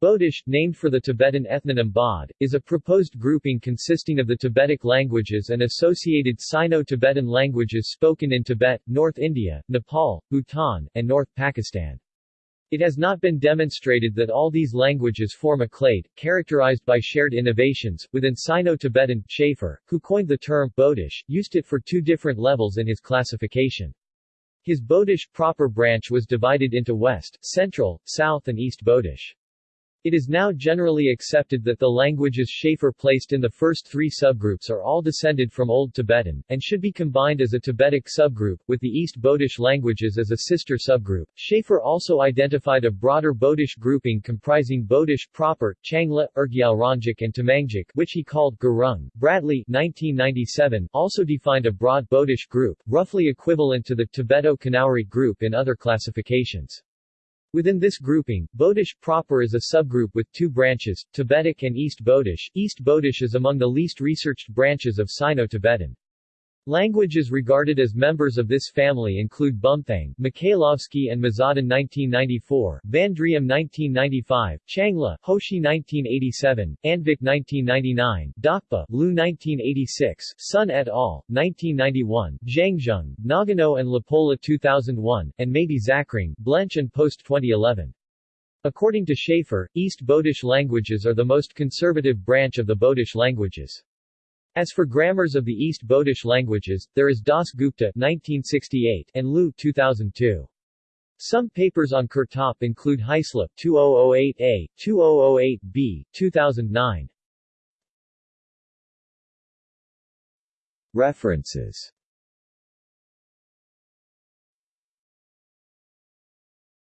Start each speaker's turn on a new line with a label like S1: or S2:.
S1: Bodish, named for the Tibetan ethnonym Bod, is a proposed grouping consisting of the Tibetic languages and associated Sino-Tibetan languages spoken in Tibet, North India, Nepal, Bhutan, and North Pakistan. It has not been demonstrated that all these languages form a clade, characterized by shared innovations. Within Sino-Tibetan, Shafer, who coined the term Bodish, used it for two different levels in his classification. His Bodish proper branch was divided into West, Central, South and East Bodish. It is now generally accepted that the languages Shafer placed in the first three subgroups are all descended from Old Tibetan, and should be combined as a Tibetic subgroup, with the East Bodish languages as a sister subgroup. Shafer also identified a broader Bodish grouping comprising Bodish proper, Changla, rGyalrongic and Tamangic, which he called Gurung. Bradley 1997 also defined a broad Bodish group, roughly equivalent to the Tibeto-Kanauri group in other classifications. Within this grouping, Bodish proper is a subgroup with two branches, Tibetic and East Bodish. East Bodish is among the least researched branches of Sino-Tibetan. Languages regarded as members of this family include Bumthang, Michailovsky and Mazaudon 1994, van Driem 1995, Changla, Hoshi 1987, Andvik 1999, Dakpa, Lu 1986, Sun et al., 1991, Zhangzhung, Nagano and LaPolla 2001, and Maybe Zakhring, Blench and Post 2011. According to Shafer, East Bodish languages are the most conservative branch of the Bodish languages. As for grammars of the East Bodish languages, there is Das Gupta 1968 and Lu 2002. Some papers on Kurtop include Hyslop 2008a, 2008b, 2009.
S2: References